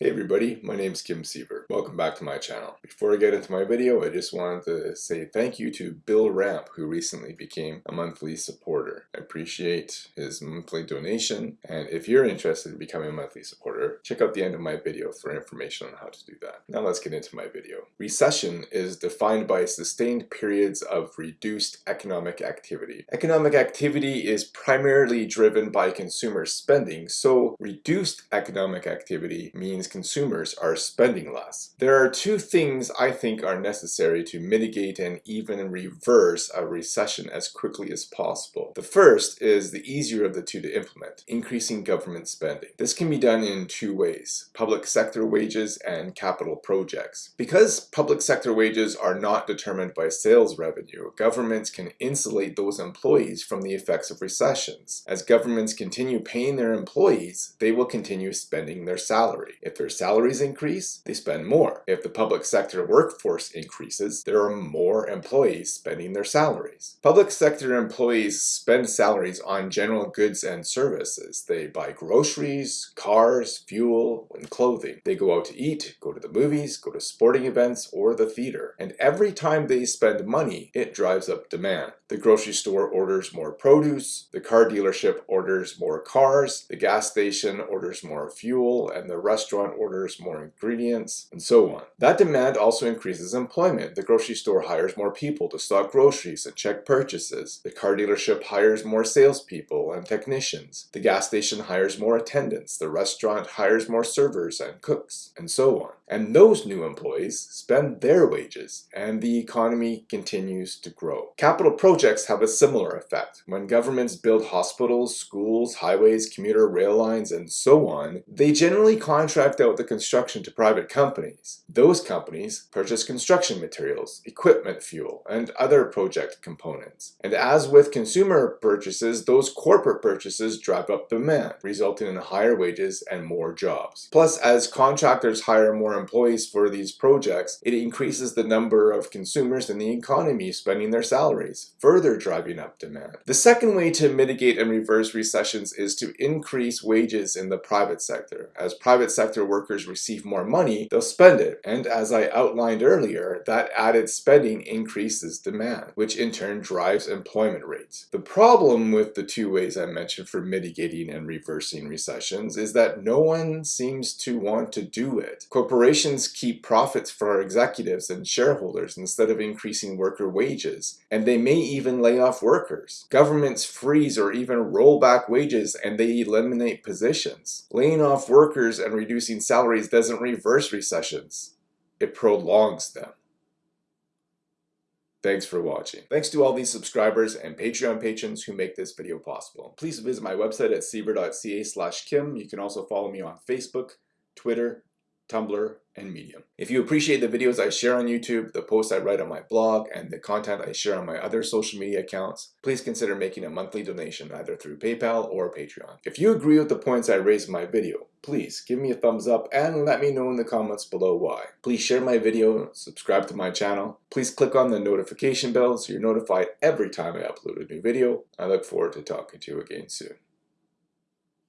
Hey everybody, my name is Kim Siever. Welcome back to my channel. Before I get into my video, I just wanted to say thank you to Bill Ramp who recently became a monthly supporter. I appreciate his monthly donation and if you're interested in becoming a monthly supporter, check out the end of my video for information on how to do that. Now let's get into my video. Recession is defined by sustained periods of reduced economic activity. Economic activity is primarily driven by consumer spending, so reduced economic activity means consumers are spending less. There are two things I think are necessary to mitigate and even reverse a recession as quickly as possible. The first is the easier of the two to implement, increasing government spending. This can be done in two ways, public sector wages and capital projects. Because public sector wages are not determined by sales revenue, governments can insulate those employees from the effects of recessions. As governments continue paying their employees, they will continue spending their salary. If their salaries increase, they spend more. If the public sector workforce increases, there are more employees spending their salaries. Public sector employees spend salaries on general goods and services. They buy groceries, cars, fuel, and clothing. They go out to eat, go to the movies, go to sporting events, or the theater. And every time they spend money, it drives up demand. The grocery store orders more produce, the car dealership orders more cars, the gas station orders more fuel, and the restaurant orders more ingredients, and so on. That demand also increases employment. The grocery store hires more people to stock groceries and check purchases. The car dealership hires more salespeople and technicians. The gas station hires more attendants. The restaurant hires more servers and cooks, and so on. And those new employees spend their wages, and the economy continues to grow. Capital projects have a similar effect. When governments build hospitals, schools, highways, commuter rail lines, and so on, they generally contract out the construction to private companies. Those companies purchase construction materials, equipment fuel, and other project components. And as with consumer purchases, those corporate purchases drive up demand, resulting in higher wages and more jobs. Plus, as contractors hire more employees for these projects, it increases the number of consumers in the economy spending their salaries, further driving up demand. The second way to mitigate and reverse recessions is to increase wages in the private sector. As private sector workers receive more money, they'll spend it. And as I outlined earlier, that added spending increases demand, which in turn drives employment rates. The problem with the two ways I mentioned for mitigating and reversing recessions is that no one seems to want to do it. Corporations keep profits for executives and shareholders instead of increasing worker wages, and they may even lay off workers. Governments freeze or even roll back wages and they eliminate positions. Laying off workers and reducing salaries doesn't reverse recessions, it prolongs them. Thanks for watching. Thanks to all these subscribers and Patreon patrons who make this video possible. Please visit my website at siever.ca slash kim. You can also follow me on Facebook, Twitter, Tumblr, and Medium. If you appreciate the videos I share on YouTube, the posts I write on my blog, and the content I share on my other social media accounts, please consider making a monthly donation either through PayPal or Patreon. If you agree with the points I raised in my video, please give me a thumbs up and let me know in the comments below why. Please share my video, subscribe to my channel. Please click on the notification bell so you're notified every time I upload a new video. I look forward to talking to you again soon.